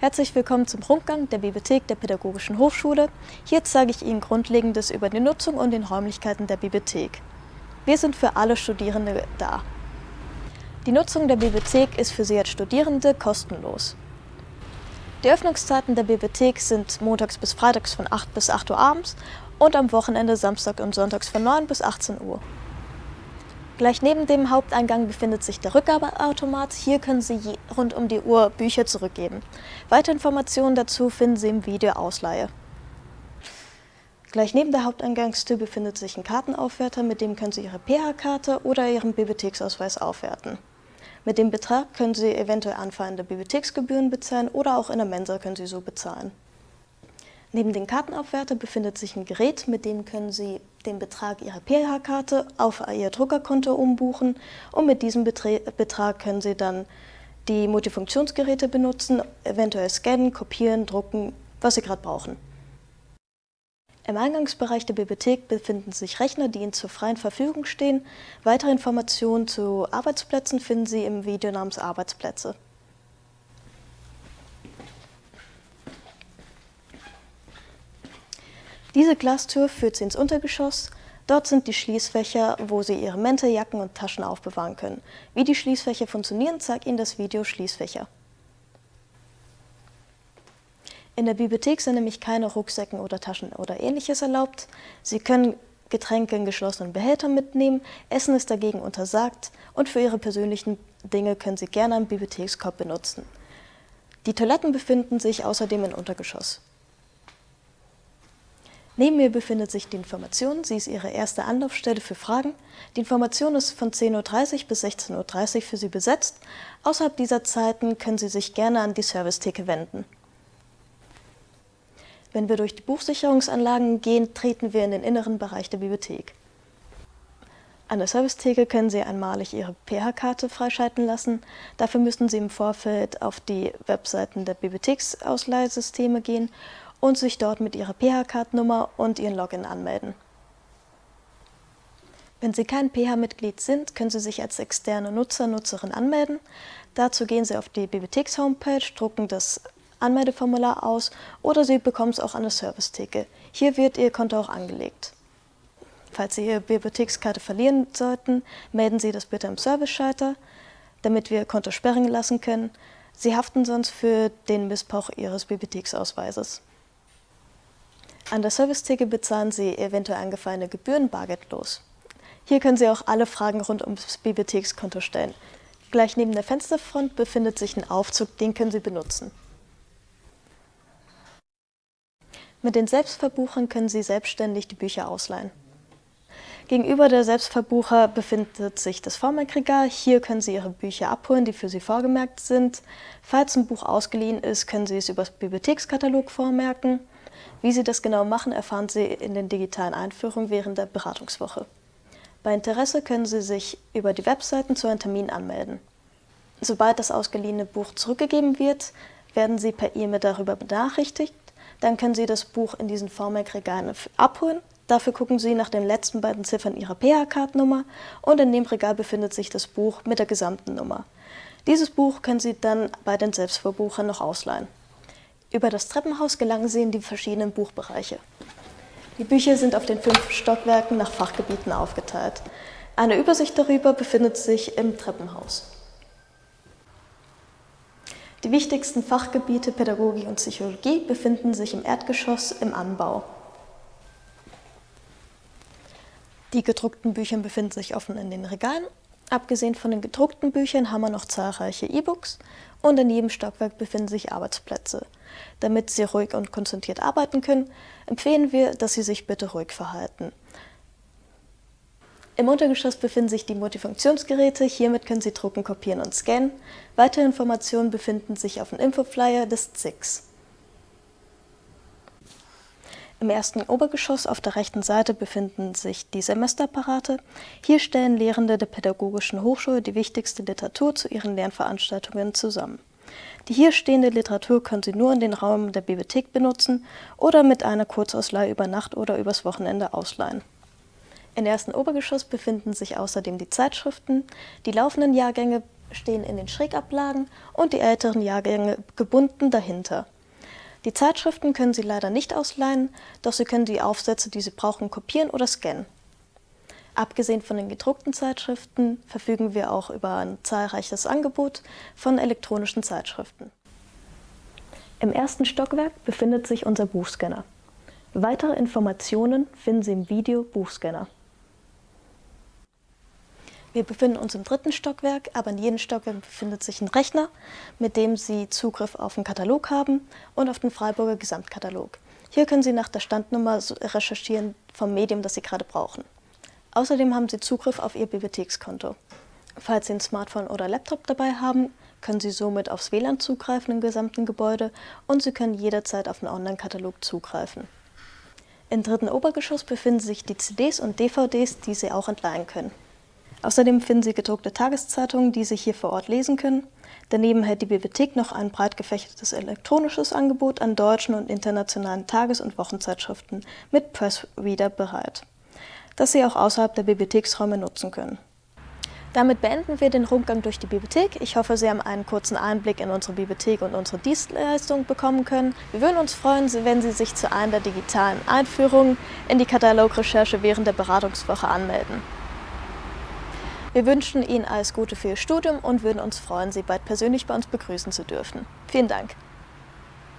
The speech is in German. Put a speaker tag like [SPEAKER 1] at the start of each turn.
[SPEAKER 1] Herzlich willkommen zum Rundgang der Bibliothek der Pädagogischen Hochschule. Hier zeige ich Ihnen Grundlegendes über die Nutzung und den Räumlichkeiten der Bibliothek. Wir sind für alle Studierende da. Die Nutzung der Bibliothek ist für Sie als Studierende kostenlos. Die Öffnungszeiten der Bibliothek sind montags bis freitags von 8 bis 8 Uhr abends und am Wochenende Samstag und Sonntags von 9 bis 18 Uhr. Gleich neben dem Haupteingang befindet sich der Rückgabeautomat. Hier können Sie rund um die Uhr Bücher zurückgeben. Weitere Informationen dazu finden Sie im Video Ausleihe. Gleich neben der Haupteingangstür befindet sich ein Kartenaufwerter, mit dem können Sie Ihre PH-Karte oder Ihren Bibliotheksausweis aufwerten. Mit dem Betrag können Sie eventuell anfallende Bibliotheksgebühren bezahlen oder auch in der Mensa können Sie so bezahlen. Neben dem Kartenaufwärter befindet sich ein Gerät, mit dem können Sie den Betrag Ihrer PH-Karte auf Ihr Druckerkonto umbuchen und mit diesem Betre Betrag können Sie dann die Multifunktionsgeräte benutzen, eventuell scannen, kopieren, drucken, was Sie gerade brauchen. Im Eingangsbereich der Bibliothek befinden sich Rechner, die Ihnen zur freien Verfügung stehen. Weitere Informationen zu Arbeitsplätzen finden Sie im Video namens Arbeitsplätze. Diese Glastür führt Sie ins Untergeschoss. Dort sind die Schließfächer, wo Sie Ihre Mäntel, Jacken und Taschen aufbewahren können. Wie die Schließfächer funktionieren, zeigt Ihnen das Video Schließfächer. In der Bibliothek sind nämlich keine Rucksäcken oder Taschen oder ähnliches erlaubt. Sie können Getränke in geschlossenen Behältern mitnehmen, Essen ist dagegen untersagt und für Ihre persönlichen Dinge können Sie gerne einen Bibliothekskorb benutzen. Die Toiletten befinden sich außerdem im Untergeschoss. Neben mir befindet sich die Information. Sie ist Ihre erste Anlaufstelle für Fragen. Die Information ist von 10.30 Uhr bis 16.30 Uhr für Sie besetzt. Außerhalb dieser Zeiten können Sie sich gerne an die Servicetheke wenden. Wenn wir durch die Buchsicherungsanlagen gehen, treten wir in den inneren Bereich der Bibliothek. An der Servicetheke können Sie einmalig Ihre PH-Karte freischalten lassen. Dafür müssen Sie im Vorfeld auf die Webseiten der Bibliotheksausleihsysteme gehen und sich dort mit Ihrer PH-Card-Nummer und Ihren Login anmelden. Wenn Sie kein PH-Mitglied sind, können Sie sich als externe Nutzer, Nutzerin anmelden. Dazu gehen Sie auf die Bibliotheks-Homepage, drucken das Anmeldeformular aus oder Sie bekommen es auch an der Servicetheke. Hier wird Ihr Konto auch angelegt. Falls Sie Ihre Bibliothekskarte verlieren sollten, melden Sie das bitte im Service-Schalter, damit wir Ihr Konto sperren lassen können. Sie haften sonst für den Missbrauch Ihres Bibliotheksausweises. An der Servicetheke bezahlen Sie eventuell angefallene Gebühren bargeldlos. Hier können Sie auch alle Fragen rund ums Bibliothekskonto stellen. Gleich neben der Fensterfront befindet sich ein Aufzug, den können Sie benutzen. Mit den Selbstverbuchern können Sie selbstständig die Bücher ausleihen. Gegenüber der Selbstverbucher befindet sich das Vormerkregal. Hier können Sie Ihre Bücher abholen, die für Sie vorgemerkt sind. Falls ein Buch ausgeliehen ist, können Sie es über das Bibliothekskatalog vormerken. Wie Sie das genau machen, erfahren Sie in den digitalen Einführungen während der Beratungswoche. Bei Interesse können Sie sich über die Webseiten zu einem Termin anmelden. Sobald das ausgeliehene Buch zurückgegeben wird, werden Sie per E-Mail darüber benachrichtigt. Dann können Sie das Buch in diesen Vormerkregalen abholen. Dafür gucken Sie nach den letzten beiden Ziffern Ihrer PH-Card-Nummer und in dem Regal befindet sich das Buch mit der gesamten Nummer. Dieses Buch können Sie dann bei den Selbstverbuchern noch ausleihen. Über das Treppenhaus gelangen Sie in die verschiedenen Buchbereiche. Die Bücher sind auf den fünf Stockwerken nach Fachgebieten aufgeteilt. Eine Übersicht darüber befindet sich im Treppenhaus. Die wichtigsten Fachgebiete Pädagogik und Psychologie befinden sich im Erdgeschoss im Anbau. Die gedruckten Bücher befinden sich offen in den Regalen. Abgesehen von den gedruckten Büchern haben wir noch zahlreiche E-Books und in jedem Stockwerk befinden sich Arbeitsplätze. Damit Sie ruhig und konzentriert arbeiten können, empfehlen wir, dass Sie sich bitte ruhig verhalten. Im Untergeschoss befinden sich die Multifunktionsgeräte. Hiermit können Sie drucken, kopieren und scannen. Weitere Informationen befinden sich auf dem Infoflyer des ZIX. Im ersten Obergeschoss auf der rechten Seite befinden sich die Semesterapparate. Hier stellen Lehrende der Pädagogischen Hochschule die wichtigste Literatur zu ihren Lernveranstaltungen zusammen. Die hier stehende Literatur können Sie nur in den Raum der Bibliothek benutzen oder mit einer Kurzausleihe über Nacht oder übers Wochenende ausleihen. Im ersten Obergeschoss befinden sich außerdem die Zeitschriften. Die laufenden Jahrgänge stehen in den Schrägablagen und die älteren Jahrgänge gebunden dahinter. Die Zeitschriften können Sie leider nicht ausleihen, doch Sie können die Aufsätze, die Sie brauchen, kopieren oder scannen. Abgesehen von den gedruckten Zeitschriften verfügen wir auch über ein zahlreiches Angebot von elektronischen Zeitschriften. Im ersten Stockwerk befindet sich unser Buchscanner. Weitere Informationen finden Sie im Video Buchscanner. Wir befinden uns im dritten Stockwerk, aber in jedem Stockwerk befindet sich ein Rechner, mit dem Sie Zugriff auf den Katalog haben und auf den Freiburger Gesamtkatalog. Hier können Sie nach der Standnummer recherchieren vom Medium, das Sie gerade brauchen. Außerdem haben Sie Zugriff auf Ihr Bibliothekskonto. Falls Sie ein Smartphone oder Laptop dabei haben, können Sie somit aufs WLAN zugreifen im gesamten Gebäude und Sie können jederzeit auf den Online-Katalog zugreifen. Im dritten Obergeschoss befinden sich die CDs und DVDs, die Sie auch entleihen können. Außerdem finden Sie gedruckte Tageszeitungen, die Sie hier vor Ort lesen können. Daneben hält die Bibliothek noch ein breit gefächertes elektronisches Angebot an deutschen und internationalen Tages- und Wochenzeitschriften mit Pressreader bereit das Sie auch außerhalb der Bibliotheksräume nutzen können. Damit beenden wir den Rundgang durch die Bibliothek. Ich hoffe, Sie haben einen kurzen Einblick in unsere Bibliothek und unsere Dienstleistung bekommen können. Wir würden uns freuen, wenn Sie sich zu einer digitalen Einführungen in die Katalogrecherche während der Beratungswoche anmelden. Wir wünschen Ihnen alles Gute für Ihr Studium und würden uns freuen, Sie bald persönlich bei uns begrüßen zu dürfen. Vielen Dank.